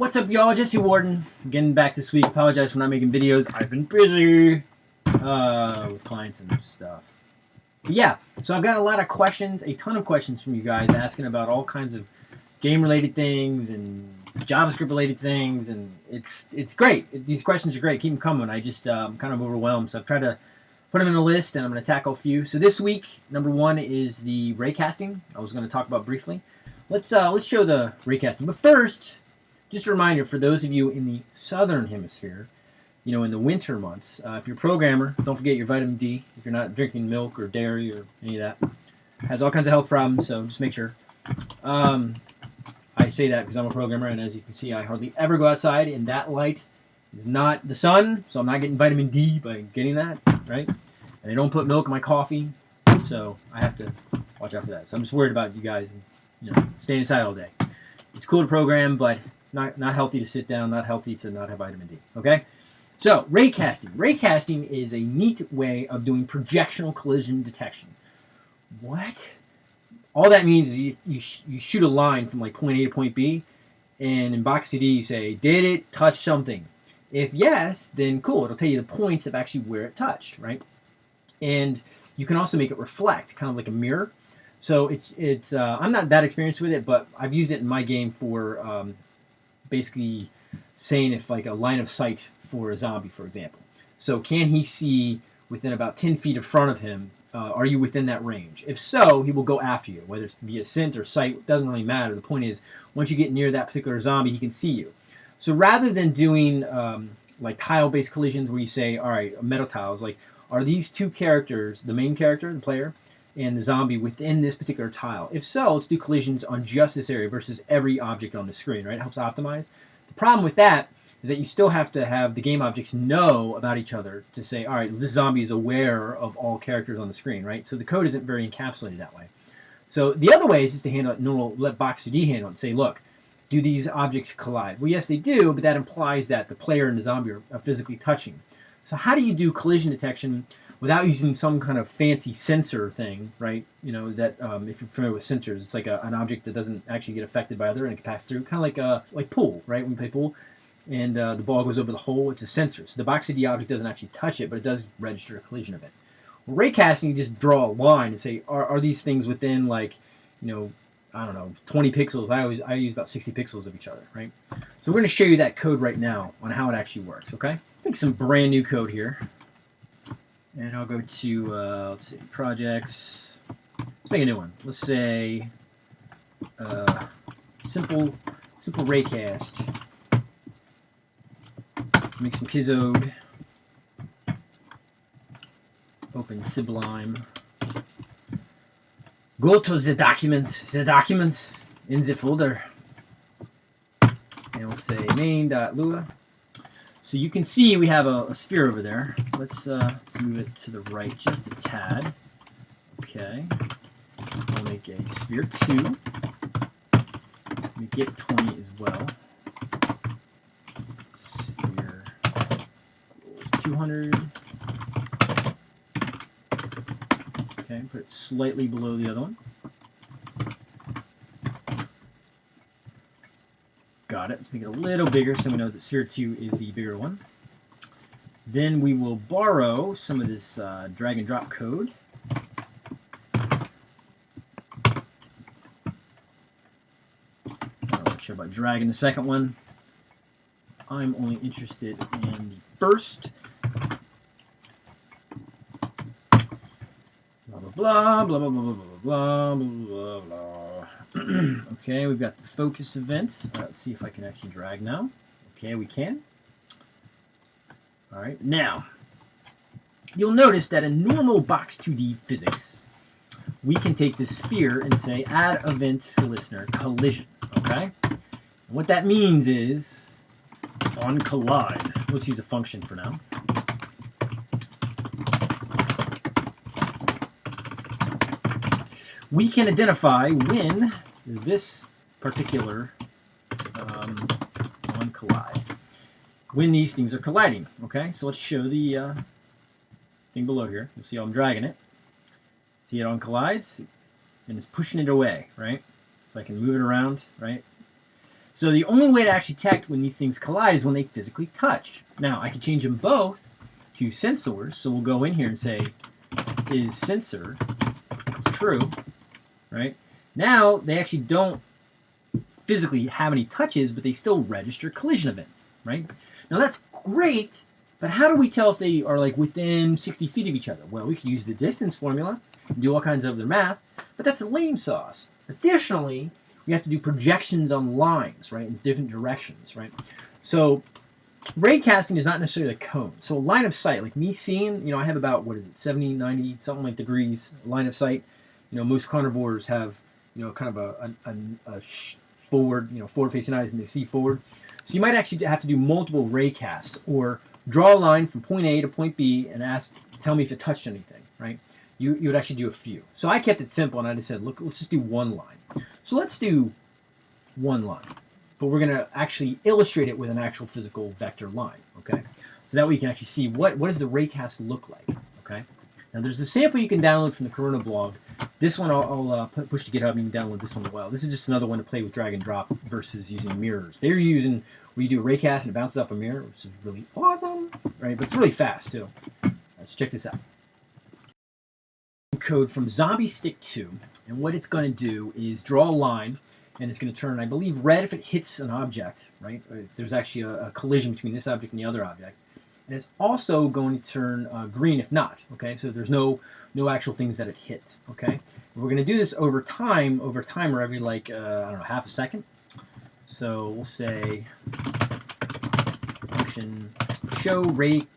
What's up, y'all? Jesse Warden. Getting back this week. Apologize for not making videos. I've been busy uh, with clients and stuff. But yeah, so I've got a lot of questions, a ton of questions from you guys asking about all kinds of game-related things and JavaScript-related things, and it's it's great. These questions are great. Keep them coming. I just I'm kind of overwhelmed, so I've tried to put them in a list, and I'm going to tackle a few. So this week, number one is the raycasting. I was going to talk about briefly. Let's uh, let's show the raycasting. But first, just a reminder for those of you in the southern hemisphere, you know, in the winter months, uh, if you're a programmer, don't forget your vitamin D. If you're not drinking milk or dairy or any of that, has all kinds of health problems. So just make sure. Um, I say that because I'm a programmer, and as you can see, I hardly ever go outside, and that light is not the sun, so I'm not getting vitamin D by getting that, right? And I don't put milk in my coffee, so I have to watch out for that. So I'm just worried about you guys, you know, staying inside all day. It's cool to program, but not not healthy to sit down, not healthy to not have vitamin D. Okay. So raycasting. Raycasting is a neat way of doing projectional collision detection. What? All that means is you, you, sh you shoot a line from like point A to point B, and in Box2D you say, did it touch something? If yes, then cool. It'll tell you the points of actually where it touched, right? And you can also make it reflect, kind of like a mirror. So it's it's uh, I'm not that experienced with it, but I've used it in my game for um, basically saying if like a line of sight for a zombie, for example. So can he see within about 10 feet in front of him? Uh, are you within that range? If so, he will go after you, whether it's via scent or sight, doesn't really matter. The point is, once you get near that particular zombie, he can see you. So rather than doing um, like tile-based collisions where you say, all right, metal tiles, like are these two characters, the main character, the player, and the zombie within this particular tile? If so, let's do collisions on just this area versus every object on the screen, right? It helps optimize. The problem with that is that you still have to have the game objects know about each other to say, all right, this zombie is aware of all characters on the screen, right? So the code isn't very encapsulated that way. So the other way is just to handle it normal, let Box2D handle it and say, look, do these objects collide? Well, yes, they do, but that implies that the player and the zombie are, are physically touching. So how do you do collision detection without using some kind of fancy sensor thing, right? You know, that um, if you're familiar with sensors, it's like a, an object that doesn't actually get affected by other and it can pass through, kind of like a, like pool, right? When you play pool and uh, the ball goes over the hole, it's a sensor. So the Box2D object doesn't actually touch it, but it does register a collision event. Well, raycasting, you just draw a line and say, are, are these things within like, you know, I don't know, 20 pixels. I always I use about 60 pixels of each other, right? So we're going to show you that code right now on how it actually works, okay? Make some brand new code here. And I'll go to, uh, let's see, projects. Let's make a new one. Let's say uh, simple simple raycast. Make some Kizode. Open Sublime. Go to the documents, the documents in the folder. And we'll say main.lua. So you can see we have a, a sphere over there. Let's, uh, let's move it to the right just a tad. Okay. We'll make a sphere 2. We get 20 as well. Sphere equals 200. Okay, put it slightly below the other one. It. Let's make it a little bigger so we know that sphere 2 is the bigger one. Then we will borrow some of this uh, drag and drop code. Care about dragging the second one. I'm only interested in the first. Blah, blah, blah, blah, blah, blah, blah, blah, blah, blah. okay, we've got the focus event. Uh, let's see if I can actually drag now. Okay, we can. All right, now, you'll notice that in normal Box2D physics, we can take this sphere and say add event listener collision, okay? And what that means is on collide, let's use a function for now. we can identify when this particular um, on collide, when these things are colliding. Okay, so let's show the uh, thing below here. You'll see how I'm dragging it. See it on collides, and it's pushing it away, right? So I can move it around, right? So the only way to actually detect when these things collide is when they physically touch. Now, I can change them both to sensors. So we'll go in here and say, is sensor is true, right? Now, they actually don't physically have any touches, but they still register collision events, right? Now, that's great, but how do we tell if they are like within 60 feet of each other? Well, we can use the distance formula, do all kinds of other math, but that's a lame sauce. Additionally, we have to do projections on lines, right, in different directions, right? So ray casting is not necessarily a cone. So line of sight, like me seeing, you know, I have about, what is it, 70, 90, something like degrees line of sight. You know, most carnivores have, you know, kind of a, a, a, forward, you know, forward facing eyes and they see forward. So you might actually have to do multiple ray casts or draw a line from point A to point B and ask, tell me if it touched anything, right? You, you would actually do a few. So I kept it simple and I just said, look, let's just do one line. So let's do one line, but we're going to actually illustrate it with an actual physical vector line, okay? So that way you can actually see what, what does the raycast look like, okay? Now there's a sample you can download from the Corona blog. This one I'll, I'll uh, push to GitHub. and You can download this one as well. This is just another one to play with drag and drop versus using mirrors. They're using where you do a raycast and it bounces off a mirror, which is really awesome, right? But it's really fast too. Let's check this out. Code from Zombie Stick 2, and what it's going to do is draw a line, and it's going to turn, I believe, red if it hits an object, right? Uh, there's actually a, a collision between this object and the other object and it's also going to turn uh, green if not, okay? So there's no no actual things that it hit, okay? We're going to do this over time, over timer every like, uh, I don't know, half a second. So we'll say function show rate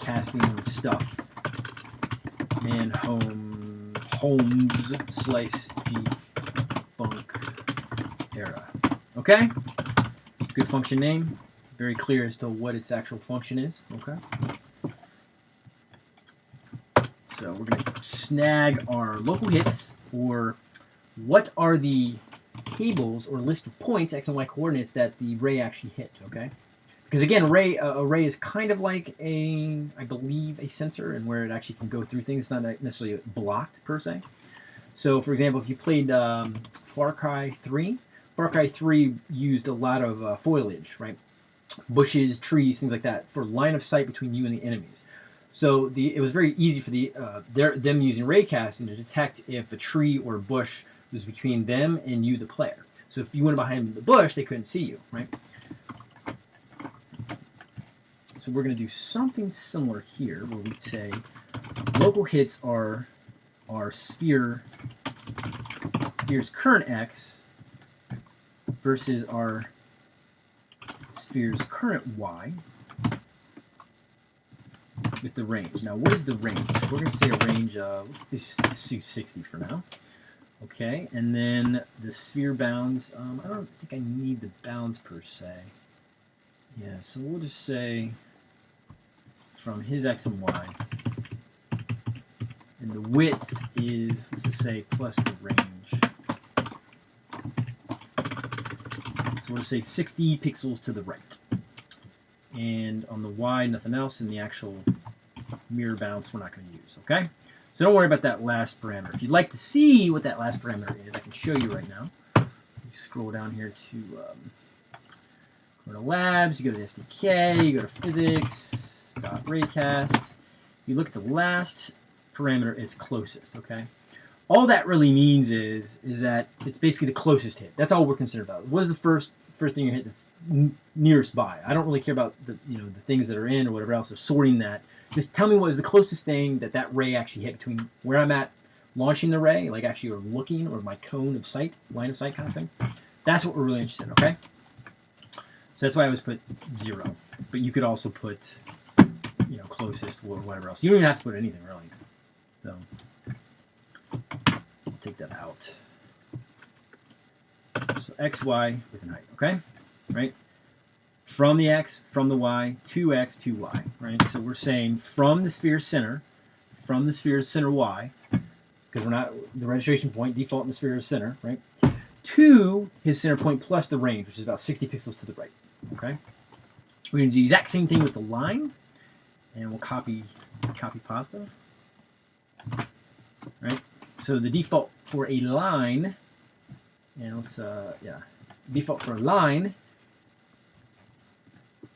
casting stuff and home homes slice beef funk era. Okay? Good function name very clear as to what its actual function is. Okay. So we're going to snag our local hits, or what are the tables or list of points, x and y coordinates, that the ray actually hit, okay? Because again, ray, uh, ray is kind of like a, I believe, a sensor, and where it actually can go through things, It's not necessarily blocked per se. So, for example, if you played um, Far Cry 3, Far Cry 3 used a lot of uh, foliage, right? Bushes, trees, things like that, for line of sight between you and the enemies. So the it was very easy for the uh, their, them using raycasting to detect if a tree or a bush was between them and you, the player. So if you went behind the bush, they couldn't see you, right? So we're going to do something similar here, where we say local hits are our sphere sphere's current x versus our sphere's current y with the range. Now, what is the range? We're going to say a range of, let's do 60 for now. Okay, and then the sphere bounds, um, I don't think I need the bounds per se. Yeah, so we'll just say from his x and y. And the width is, let's just say, plus the range. So we'll say 60 pixels to the right. And on the Y, nothing else, and the actual mirror bounce we're not going to use, okay? So don't worry about that last parameter. If you'd like to see what that last parameter is, I can show you right now. Scroll down here to um, go to labs, you go to SDK, you go to physics, dot raycast. You look at the last parameter, it's closest, okay? all that really means is is that it's basically the closest hit. That's all we're concerned about. What is the first first thing you hit that's nearest by? I don't really care about the you know the things that are in or whatever else. Or sorting that. Just tell me what is the closest thing that that ray actually hit between where I'm at launching the ray, like actually or looking, or my cone of sight, line of sight kind of thing. That's what we're really interested in. Okay. So that's why I always put zero. But you could also put you know closest or whatever else. You don't even have to put anything really. So take that out. So x, y with an height, okay? Right? From the x, from the y, 2x, 2y, right? So we're saying from the sphere center, from the sphere's center y, because we're not, the registration point, default in the sphere is center, right? To his center point plus the range, which is about 60 pixels to the right, okay? We're going to do the exact same thing with the line, and we'll copy, copy pasta, right? So the default for a line, and let's, uh, yeah, default for a line.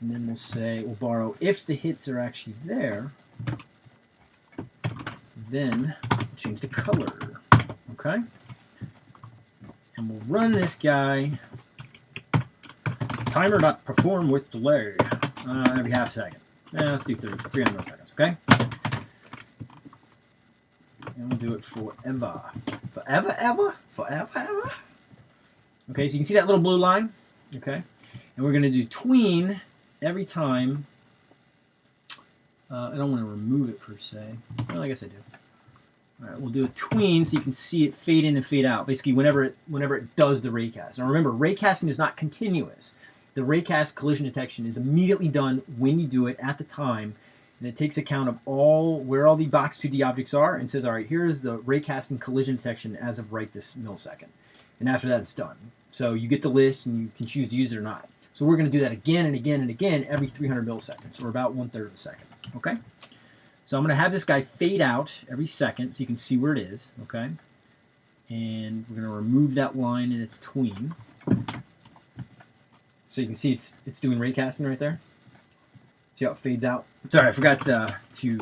And then we'll say, we'll borrow if the hits are actually there, then change the color. Okay? And we'll run this guy. Timer not perform with delay. Uh, every half second. Yeah, let's do 30, 300 milliseconds, okay? And we'll do it forever. Forever, ever? Forever, ever? Okay, so you can see that little blue line, okay? And we're going to do tween every time. Uh, I don't want to remove it per se. Well, I guess I do. All right, we'll do a tween so you can see it fade in and fade out. Basically, whenever it whenever it does the raycast. Now remember, raycasting is not continuous. The raycast collision detection is immediately done when you do it at the time, and it takes account of all where all the box 2D objects are and says, all right, here's the raycasting collision detection as of right this millisecond. And after that, it's done. So you get the list and you can choose to use it or not. So we're going to do that again and again and again every 300 milliseconds, or about one third of a second. Okay. So I'm going to have this guy fade out every second so you can see where it is. Okay. And we're going to remove that line in its tween. So you can see it's it's doing raycasting right there. See how it fades out? Sorry, I forgot uh, to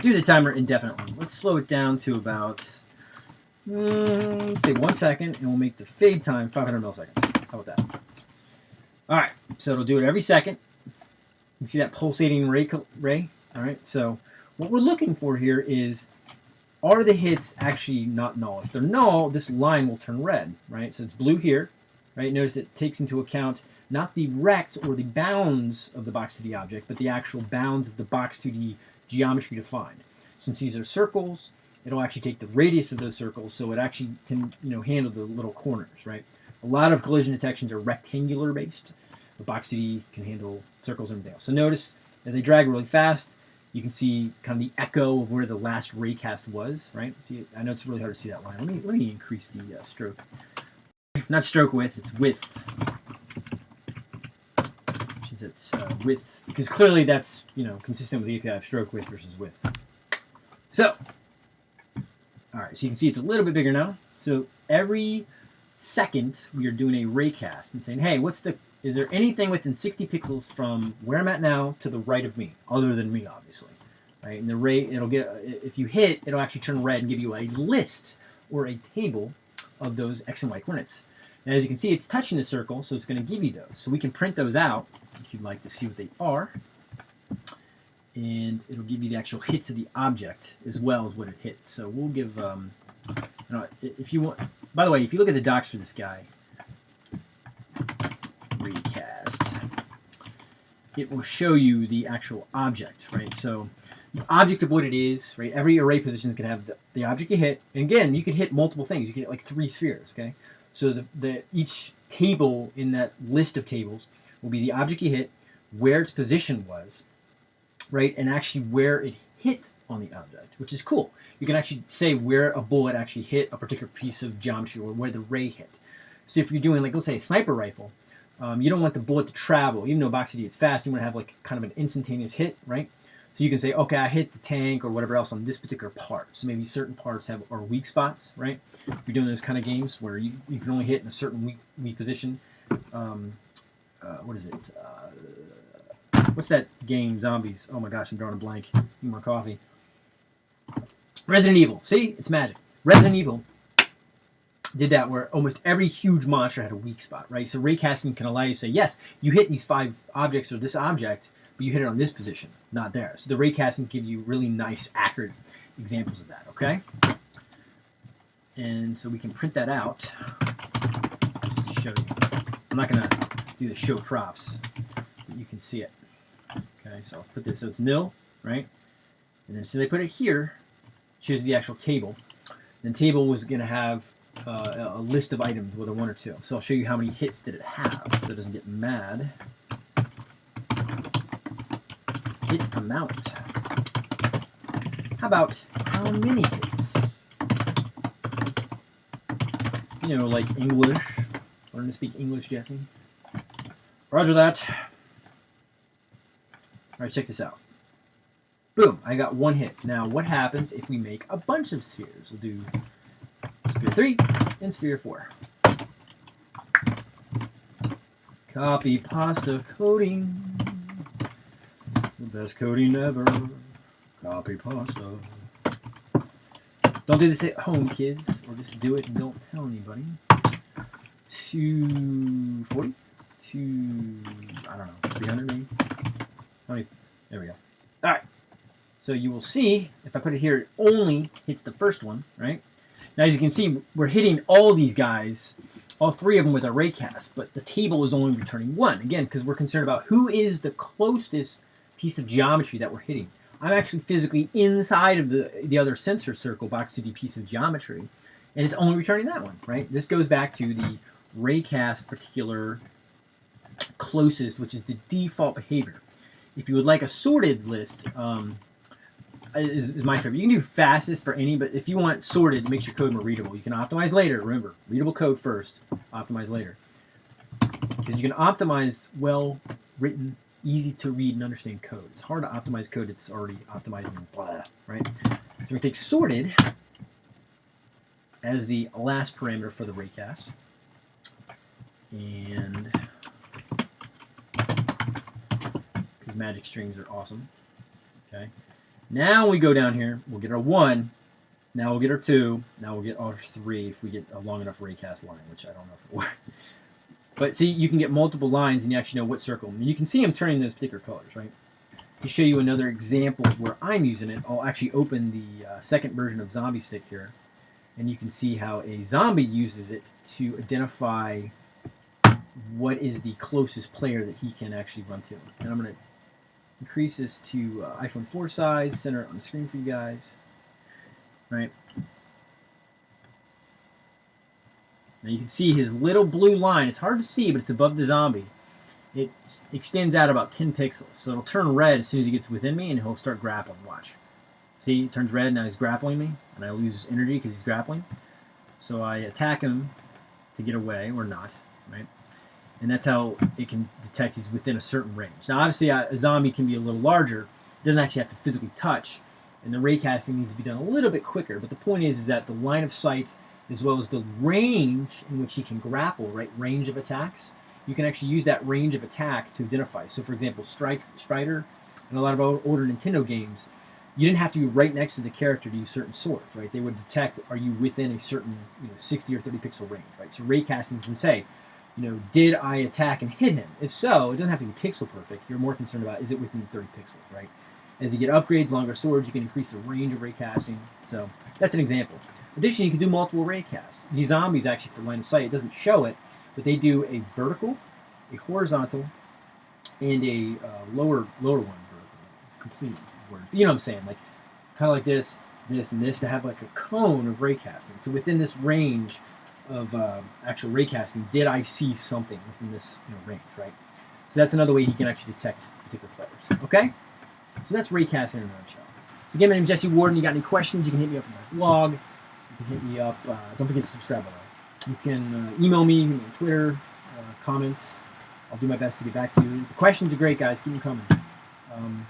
do the timer indefinitely. Let's slow it down to about, Mm, say one second, and we'll make the fade time 500 milliseconds. How about that? All right, so it'll do it every second. You see that pulsating ray, ray? All right, so what we're looking for here is, are the hits actually not null? If they're null, this line will turn red, right? So it's blue here, right? Notice it takes into account not the rect or the bounds of the box 2D object, but the actual bounds of the box 2D geometry defined. Since these are circles, it'll actually take the radius of those circles, so it actually can you know handle the little corners, right? A lot of collision detections are rectangular based. The box 2D can handle circles and everything else. So notice as they drag really fast, you can see kind of the echo of where the last raycast was, right? See, I know it's really hard to see that line. Let me let me increase the uh, stroke. Not stroke width, it's width Which is its uh, width, because clearly that's you know consistent with the API of stroke width versus width. So, all right, so you can see it's a little bit bigger now. So every second we are doing a raycast and saying, hey, what's the is there anything within 60 pixels from where I'm at now to the right of me, other than me, obviously, right? And the ray, it'll get if you hit, it'll actually turn red and give you a list or a table of those x and y coordinates. And as you can see, it's touching the circle, so it's going to give you those. So we can print those out if you'd like to see what they are. And it'll give you the actual hits of the object as well as what it hit. So we'll give, um, you know, if you want, by the way, if you look at the docs for this guy, raycast, it will show you the actual object, right? So the object of what it is, right? Every array position is going to have the, the object you hit. And again, you can hit multiple things. You can hit like three spheres, okay? So the, the each table in that list of tables will be the object you hit, where its position was, right, and actually where it hit on the object, which is cool. You can actually say where a bullet actually hit a particular piece of geometry or where the ray hit. So if you're doing, like, let's say a sniper rifle, um, you don't want the bullet to travel. Even though Box 2D is fast, you want to have like kind of an instantaneous hit, right? So you can say, okay, I hit the tank or whatever else on this particular part. So maybe certain parts have are weak spots, right? If you're doing those kind of games where you, you can only hit in a certain weak, weak position, um, uh, what is it? Uh, what's that game? Zombies. Oh my gosh, I'm drawing a blank. Need more coffee. Resident Evil. See, it's magic. Resident Evil did that where almost every huge monster had a weak spot, right? So raycasting can allow you to say, yes, you hit these five objects or this object, but you hit it on this position, not there. So the raycasting give you really nice, accurate examples of that, okay? And so we can print that out just to show you. I'm not going to do the show props, but you can see it. Okay, so I'll put this so it's nil, right? And then since I put it here, choose the actual table. The table was going to have uh, a list of items, whether one or two. So I'll show you how many hits did it have, so it doesn't get mad. Hit amount. How about how many hits? You know, like English. Learn to speak English, Jesse. Roger that. Alright, check this out. Boom, I got one hit. Now, what happens if we make a bunch of spheres? We'll do sphere 3 and sphere 4. Copy pasta coding. The best coding ever. Copy pasta. Don't do this at home, kids, or just do it and don't tell anybody. 240? Two, I don't know, 300 maybe? How many? There we go. All right. So you will see, if I put it here, it only hits the first one, right? Now, as you can see, we're hitting all these guys, all three of them with our raycast, but the table is only returning one. Again, because we're concerned about who is the closest piece of geometry that we're hitting. I'm actually physically inside of the, the other sensor circle box to the piece of geometry, and it's only returning that one, right? This goes back to the raycast particular closest, which is the default behavior. If you would like a sorted list, um, is, is, my favorite. You can do fastest for any, but if you want sorted, it makes your code more readable. You can optimize later. Remember, readable code first, optimize later. Because you can optimize well-written easy to read and understand code. It's hard to optimize code that's already optimizing blah, right? So we take sorted as the last parameter for the raycast. And because magic strings are awesome. Okay. Now we go down here, we'll get our one, now we'll get our two, now we'll get our three if we get a long enough raycast line, which I don't know if it works. But see, you can get multiple lines and you actually know what circle. And you can see I'm turning those particular colors, right? To show you another example where I'm using it, I'll actually open the uh, second version of Zombie Stick here. And you can see how a zombie uses it to identify what is the closest player that he can actually run to. And I'm going to increase this to uh, iPhone 4 size, center on the screen for you guys. Right? Now you can see his little blue line. It's hard to see, but it's above the zombie. It extends out about 10 pixels. So it'll turn red as soon as he gets within me, and he'll start grappling. Watch. See, it turns red, now he's grappling me, and I lose his energy because he's grappling. So I attack him to get away, or not, right? And that's how it can detect he's within a certain range. Now, obviously, a zombie can be a little larger. It doesn't actually have to physically touch, and the raycasting needs to be done a little bit quicker. But the point is, is that the line of sight as well as the range in which he can grapple, right? Range of attacks. You can actually use that range of attack to identify. So, for example, Strike, Strider, and a lot of older Nintendo games, you didn't have to be right next to the character to use certain swords, right? They would detect are you within a certain you know 60 or 30 pixel range, right? So raycasting can say, you know, did I attack and hit him? If so, it doesn't have to be pixel perfect. You're more concerned about is it within 30 pixels, right? As you get upgrades, longer swords, you can increase the range of raycasting. So that's an example. Additionally, you can do multiple raycasts. These zombies, actually, for line of sight, it doesn't show it, but they do a vertical, a horizontal, and a uh, lower lower one vertical. It's complete word. But you know what I'm saying? Like, kind of like this, this, and this to have like a cone of raycasting. So within this range of uh, actual raycasting, did I see something within this you know, range, right? So that's another way he can actually detect particular players. Okay? So that's raycasting in a nutshell. So again, my name is Jesse Warden. You got any questions, you can hit me up on my blog You can hit me up. Uh, don't forget to subscribe, way. You can uh, email me, me on Twitter, uh, comments. I'll do my best to get back to you. The questions are great, guys. Keep them coming. Um,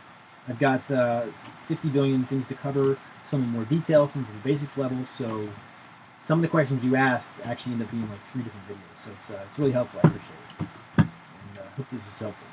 I've got uh, 50 billion things to cover, some in more detail, some from the basics level. So some of the questions you ask actually end up being like three different videos. So it's, uh, it's really helpful. I appreciate it. And uh, hope this is helpful.